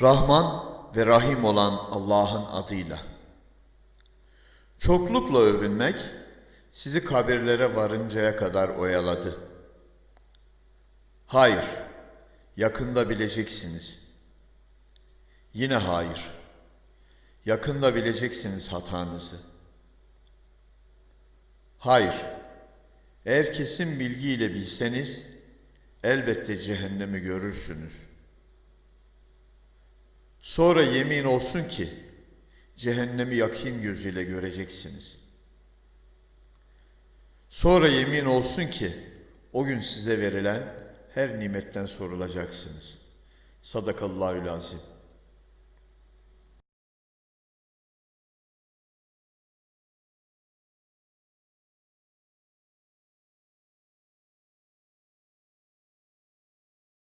Rahman ve Rahim olan Allah'ın adıyla. Çoklukla övünmek sizi kabirlere varıncaya kadar oyaladı. Hayır, yakında bileceksiniz. Yine hayır, yakında bileceksiniz hatanızı. Hayır, eğer kesin bilgiyle bilseniz elbette cehennemi görürsünüz. Sonra yemin olsun ki cehennemi yakin gözüyle göreceksiniz. Sonra yemin olsun ki o gün size verilen her nimetten sorulacaksınız. Sadakallahül azim.